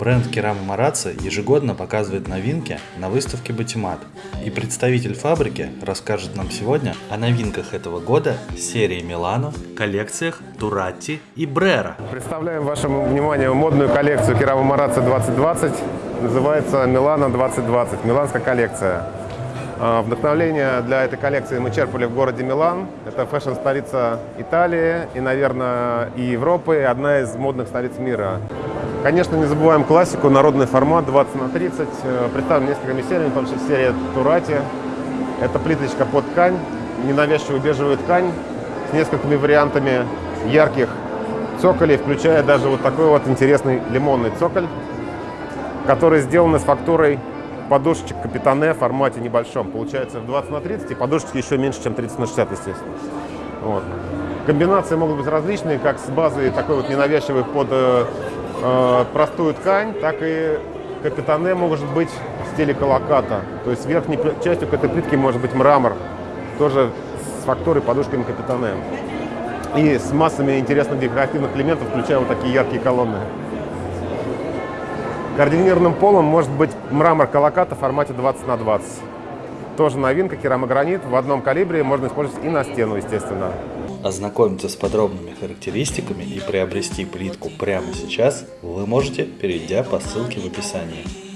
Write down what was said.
Бренд Керама Марацци ежегодно показывает новинки на выставке Батимат. И представитель фабрики расскажет нам сегодня о новинках этого года серии Милано, коллекциях Туратти и Брера. Представляем вашему вниманию модную коллекцию Керама Марацци 2020. Называется Милано 2020, миланская коллекция. А, Вдохновление для этой коллекции мы черпали в городе Милан. Это фэшн-столица Италии и, наверное, и Европы, одна из модных столиц мира. Конечно, не забываем классику, народный формат 20 на 30. Э, Представлен несколькими сериями, в том числе серия Турати. Это плиточка под ткань, ненавязчивую бежевую ткань с несколькими вариантами ярких цоколей, включая даже вот такой вот интересный лимонный цоколь, который сделан с фактурой подушечек Капитане в формате небольшом. Получается в 20 на 30 и подушечки еще меньше, чем 30 на 60, естественно. Вот. Комбинации могут быть различные, как с базой такой вот ненавязчивый под э, простую ткань, так и капитане может быть в стиле колоката. То есть верхней частью к этой плитки может быть мрамор, тоже с фактурой подушками капитане. И с массами интересных декоративных элементов, включая вот такие яркие колонны. Координированным полом может быть мрамор колоката в формате 20 на 20. Тоже новинка, керамогранит. В одном калибре можно использовать и на стену, естественно. Ознакомиться с подробными характеристиками и приобрести плитку прямо сейчас вы можете, перейдя по ссылке в описании.